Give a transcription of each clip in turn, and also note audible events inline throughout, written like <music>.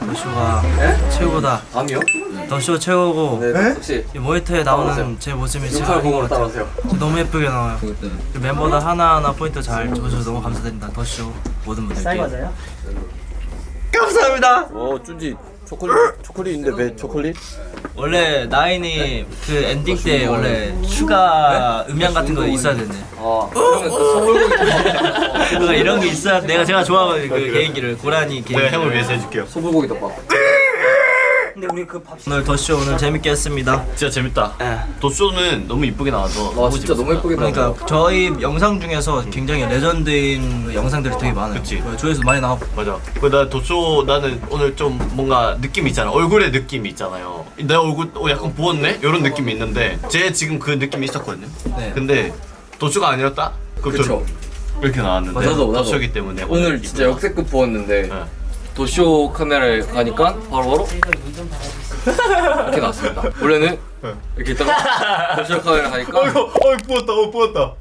더쇼가 최고다. 암이요? 더쇼 최고고 네, 혹시 이 모니터에 나오는 제 모습이 진짜 아닌 것 공으로 같아요. 따라오세요. 너무 예쁘게 나와요. 그 멤버들 하나하나 포인트 잘 줘주셔서 너무 감사드립니다. 더쇼 모든 분들께. 맞아요? 감사합니다. 어, 쭈지 초콜릿 초콜릿인데 왜 초콜릿? 원래 나인이 그 엔딩 때 원래 추가 음향 같은 거 있어야 되네. 아, 이런 게 있어야 내가 제가 좋아하는 그 개인기를 고라니 개인기. 내가 형을 위해서 해줄게요. 소불고기 덮밥. 근데 우리 그 밥. 오늘 더쇼 오늘 재밌게 했습니다. 진짜 재밌다. 예. 도쇼는 너무 이쁘게 나와서 와, 진짜 너무 예쁘게 나왔어. 그러니까 저희 영상 중에서 굉장히 레전드인 영상들이 되게 많아요. 그치. 조회수 많이 나오고. 맞아. 그나 도쇼 나는 오늘 좀 뭔가 느낌 있잖아. 얼굴에 느낌이 있잖아요. 내 얼굴 어, 약간 부었네? 이런 느낌이 있는데 제 지금 그 느낌이 있었거든요. 네. 근데 더쇼가 아니었다? 그쵸. 이렇게 나왔는데 나도, 나도. 더쇼기 때문에 오늘 진짜 이쁘다. 역대급 부었는데 네. 더쇼 카메라에 가니까 바로바로 이렇게 나왔습니다. 원래는 이렇게 있다가 더쇼 카메라 가니까 어이구, 어이 부었다, 어 부었다.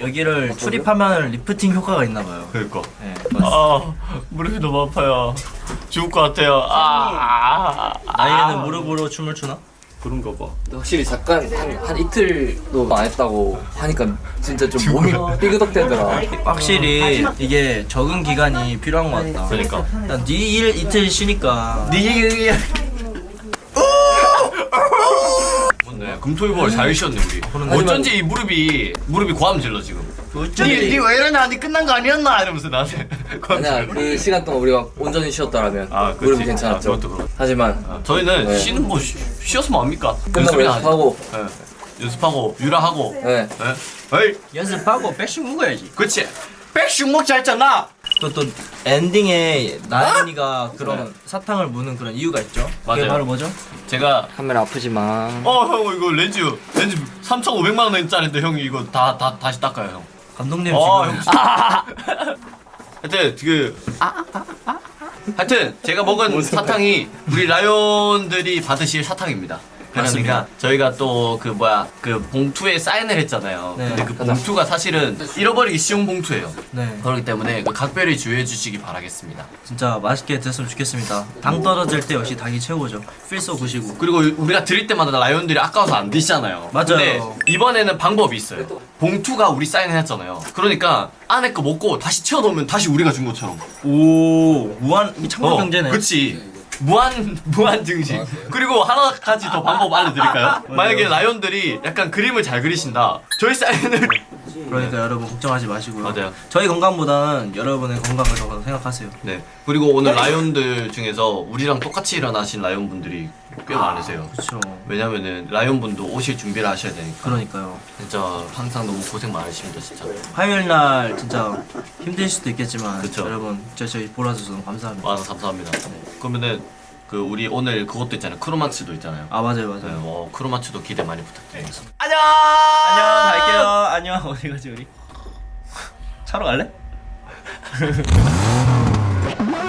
여기를 출입하면 리프팅 효과가 있나 봐요. 그니까. 네. 아 무릎이 너무 아파요. 죽을 것 같아요. 아, 아, 나이에는 무릎으로 춤을 추나? 그런가 봐. 확실히 잠깐 한, 한 이틀도 안 했다고 하니까 진짜 좀 몸이 삐그덕대더라. 확실히 이게 적응 기간이 필요한 것 같다. 그러니까. 일단 니일 이틀 쉬니까 니 뭔데? 금토일보를 잘 쉬었네 우리. 어쩐지 이 무릎이 무릎이 고함질러 지금. 어쩐지 니왜 이러냐? 니 끝난 거 아니었나? 이러면서 나한테. <laughs> 아니야 그 시간 동안 우리가 온전히 쉬었다라면 아. 무릎이 괜찮았죠. 아, 그것도 그렇- 하지만 아, 저희는 네. 쉬는 거 쉬, 쉬었으면 합니까? 끝나고 연습이나 연습하고. 네. 연습하고 유라하고. 네. 네. 에이, 연습하고 백씩 먹어야지. 그렇지. 백숙 먹자 했잖아. 또또 엔딩에 나인이가 그런 사탕을 무는 그런 이유가 있죠. 맞아요. 바로 뭐죠? 제가 카메라 아프지만 어형 이거 렌즈 렌즈 3,500만 원짜리인데 형이 이거 다 다 다시 닦아요 형. 감독님 어, 지금 형 진짜. 하여튼 그 하여튼 제가 먹은 사탕이 우리 라이온들이 받으실 사탕입니다. 그러니까 맞습니다. 저희가 또 그 뭐야 그 봉투에 사인을 했잖아요. 네. 근데 그 봉투가 사실은 잃어버리기 쉬운 봉투예요. 네 그렇기 때문에 그 각별히 주의해 주시기 바라겠습니다. 진짜 맛있게 드셨으면 좋겠습니다. 당 떨어질 때 역시 닭이 최고죠. 필소 구시고. 그리고 우리가 드릴 때마다 라이온들이 아까워서 안 드시잖아요. 맞아요. 근데 이번에는 방법이 있어요. 봉투가 우리 사인했잖아요. 그러니까 안에 거 먹고 다시 채워 넣으면 다시 우리가 준 것처럼. 오 무한 이 창조 경제네. 어, 그치. 무한 무한 증식. 그리고 하나 가지 더 방법 알려드릴까요? 만약에 라이온들이 약간 그림을 잘 그리신다. 저희 사인을 그러니까 여러분 걱정하지 마시고요. 맞아요. 저희 건강보다는 여러분의 건강을 더 생각하세요. 네. 그리고 오늘 라이온들 중에서 우리랑 똑같이 일어나신 라이온 분들이 꽤 많으세요. 그렇죠. 왜냐면은 라이온 분도 오실 준비를 하셔야 되니까. 그러니까 진짜 항상 너무 고생 많으십니다, 진짜. 화요일 날 진짜 힘들 수도 있겠지만 그쵸. 여러분 저 저희 보러주셔서 너무 감사합니다. 아, 감사합니다. 그러면은 그 우리 오늘 그것도 있잖아요. 크로마츠도 있잖아요. 아 맞아요 네, 맞아요. 어, 크로마츠도 기대 많이 부탁드리겠습니다. 안녕 갈게요. 안녕 <laughs> 어디 가지 우리? 차로 갈래? <laughs>